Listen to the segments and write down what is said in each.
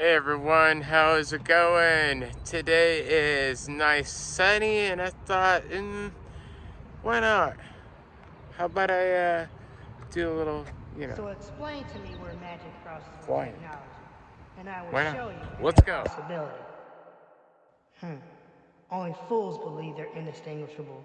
Hey everyone, how's it going? Today is nice sunny and I thought, mm, why not? How about I uh, do a little, you know. So explain to me where magic crosses technology, and I will Why not? show you Let's go. possibility. Hmm. Only fools believe they're indistinguishable.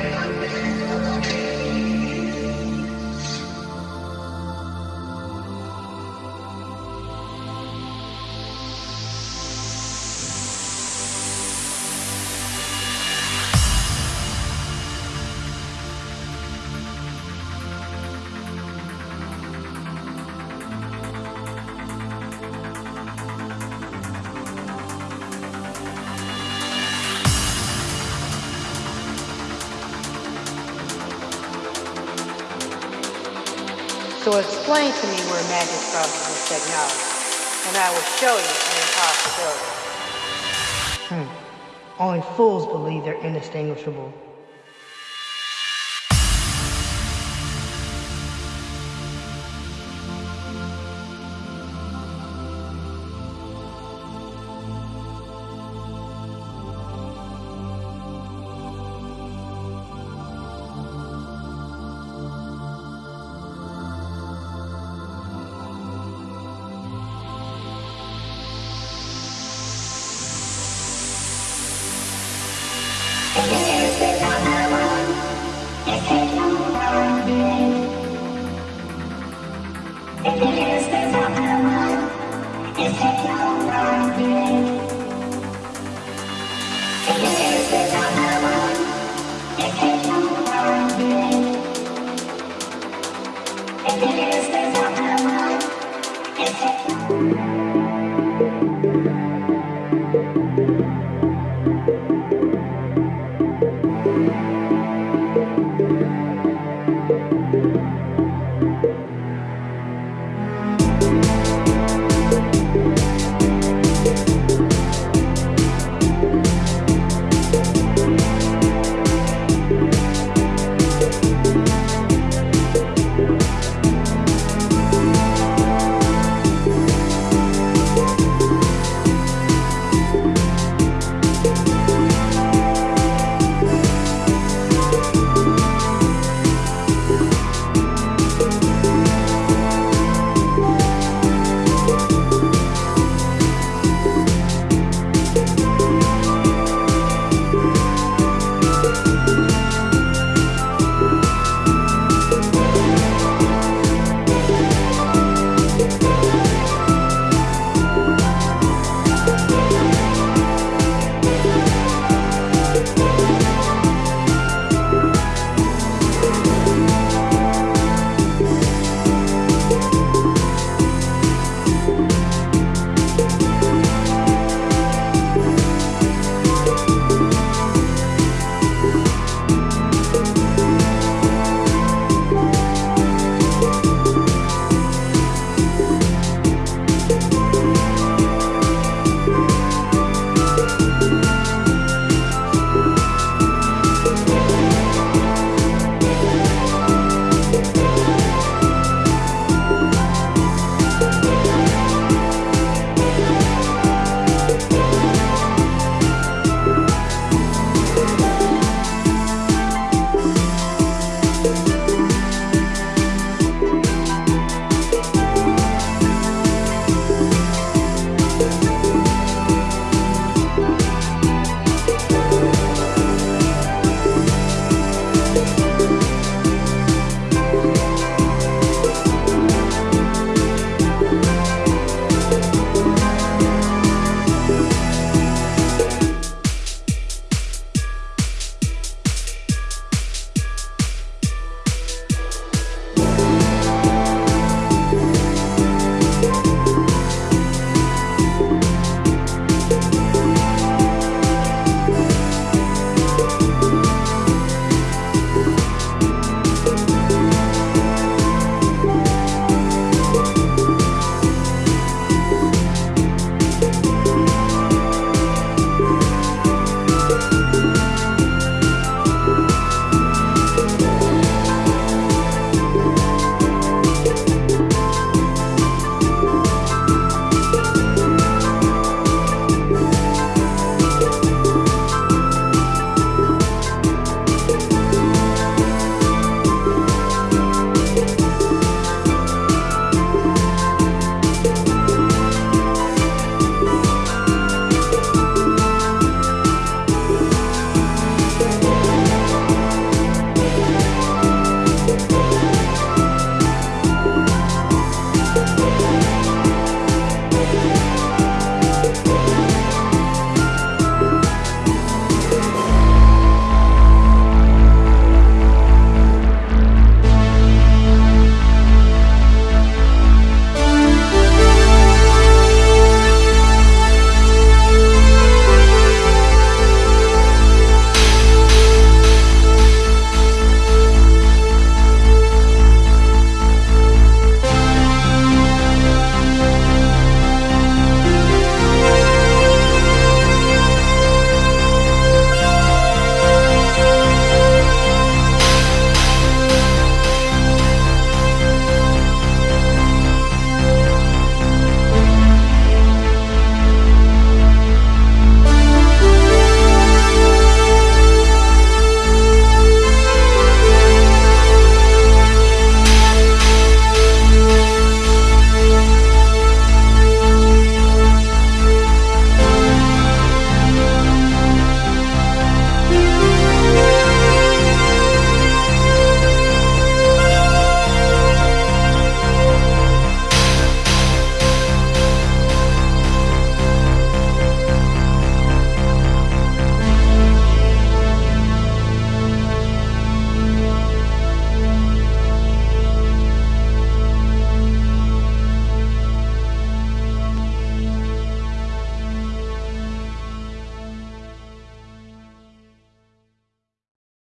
Explain to me where magic with technology, and I will show you an impossibility. Hmm. Only fools believe they're indistinguishable.